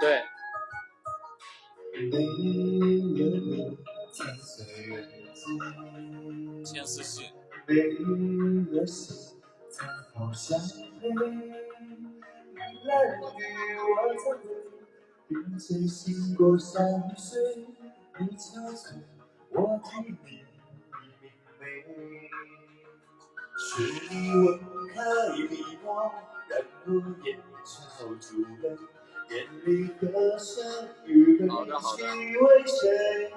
对。千丝戏。并且醒过山水，你憔悴，我替你明媚。是你吻开笔墨，让我眼潮珠泪，里歌声与悲喜为谁？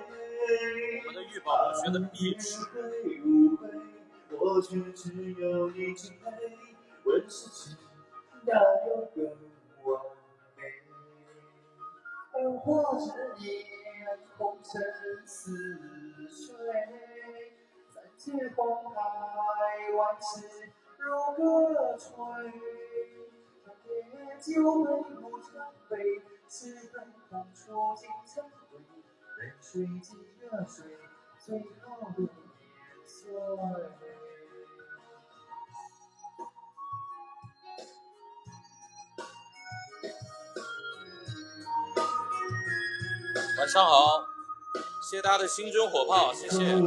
我却只有你敬佩，问世间哪有更完美？或者念红尘似水，三界风海，万事如歌吹。长夜酒杯不成杯，痴恨空处尽成灰。任水尽了水，最好的年岁。晚上好，谢谢大家的新春火炮，谢谢，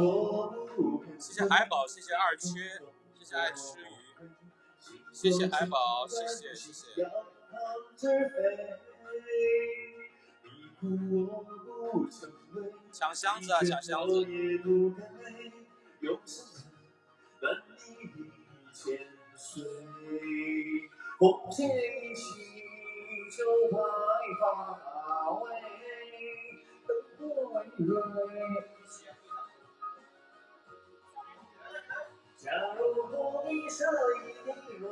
谢谢海宝，谢谢二缺，谢谢爱吃鱼，谢谢海宝，谢谢谢谢。抢箱子啊，抢箱子！假如不你舍一滴泪，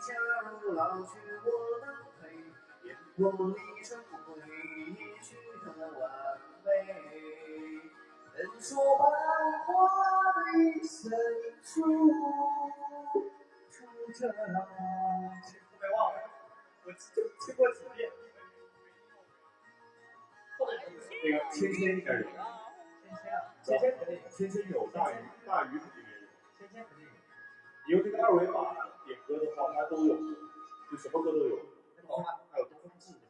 假如老去我，烟波里成灰，一去的完美。人说百花的深处，住着浪。后面忘了，我听听过几遍。那个芊芊应该有，芊芊肯定有，芊芊有，大鱼大鱼肯定也有，芊芊肯定有。你用这个二维码点歌的话，它都有，就什么歌都有。还有东风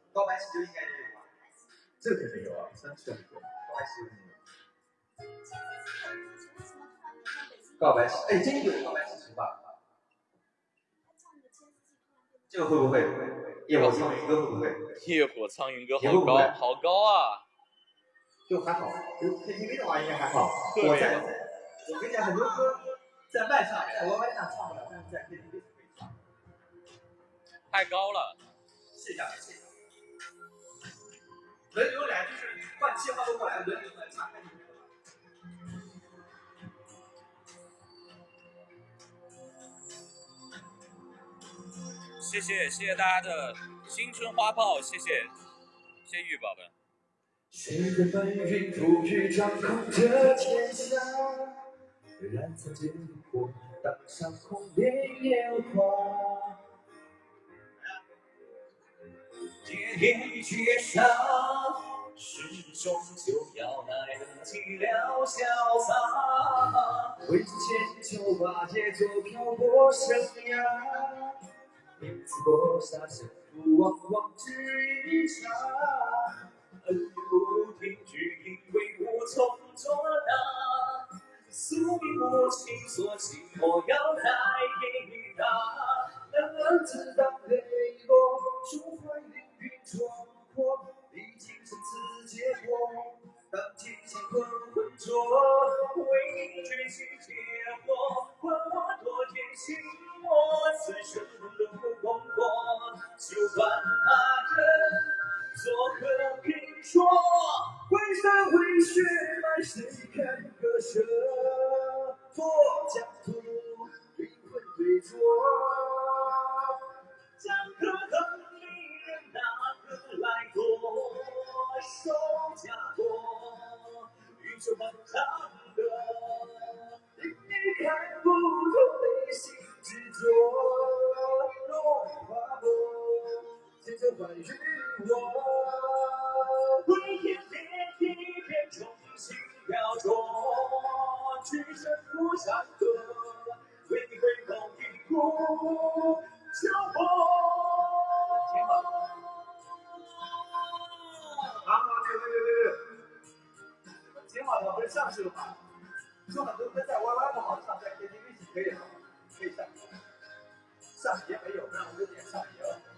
记，告白气球应该也有吧？这肯定有啊，三次告白气球肯定有。告白气，哎，真有告白气球吧？这个会不会？夜火苍云歌会不会？夜火苍云歌好高，好高啊！就还好，就 KTV 的话应该还好。我在，我跟你讲，很多歌在麦上、在 YY 上唱不了，但是在 KTV 可以唱。太高了。试一下，试一下。轮流来，就是换气换不过来，轮流来唱。谢谢谢谢大家的新春花炮，谢谢谢谢玉宝们。谁的白云赋予掌控着天下，燃烧烈火，当上红莲烟花。夜夜绝杀，始终就要来得及了潇洒。为千秋把节奏漂泊生涯，因此搏杀胜负，往往只一场。恩怨不停句，因为无从作答。宿命无情，索性我要再给他。男儿自当关于我啊好上去了吗有很多在 yy 不好上在 T V 可以可以上上没有那我就点上碟了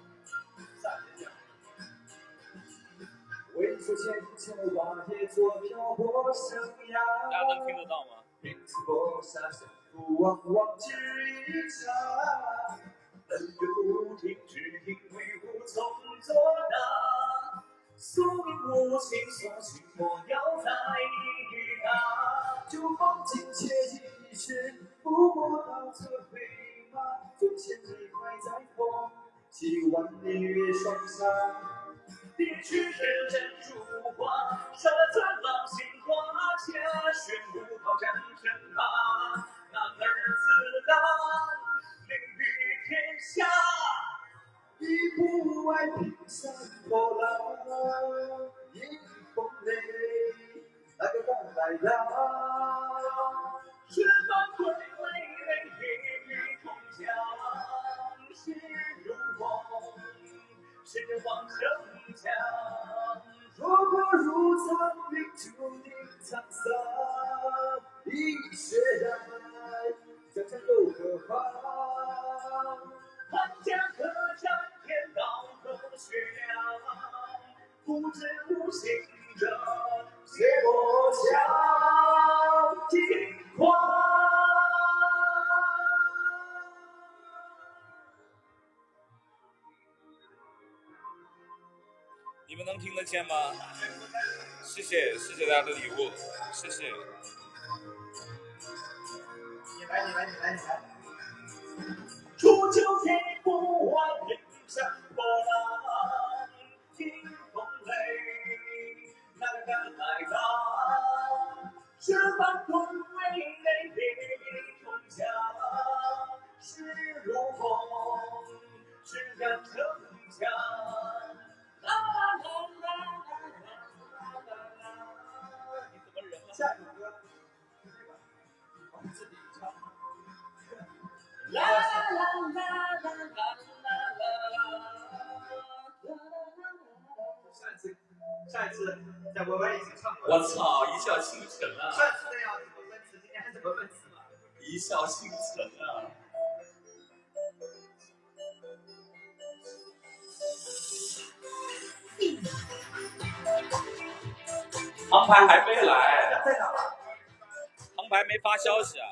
为出千秋万劫做漂泊生涯。大家能听得到吗？因此搏杀胜负，往往只一场。恩怨不停止，因为无从作答。宿命无情，索性莫要再打。就放尽且一时，不过到这飞马。纵千里快在风，几万里月霜下。别去人间如花，杀钻浪心花，家轩舞炮战阵马。男儿自当凌于天下。一步外平山破浪，迎风雷，那个敢来呀？十方归来，一语同江，势如虹，谁人望城墙？若果如苍云，注定沧桑。一血染，江山又何妨？汉家客栈。天道何须量？不知无心者，血落江你们能听得见吗？谢谢，谢谢大家的礼物，谢谢。你来，你来，你来，你来。上一次，上一次在 YY 已经唱过。我操，一笑倾城啊！上次那样怎么分词？今天还怎么分词嘛？一笑倾城啊！航拍还没来，在哪儿？航拍没发消息啊。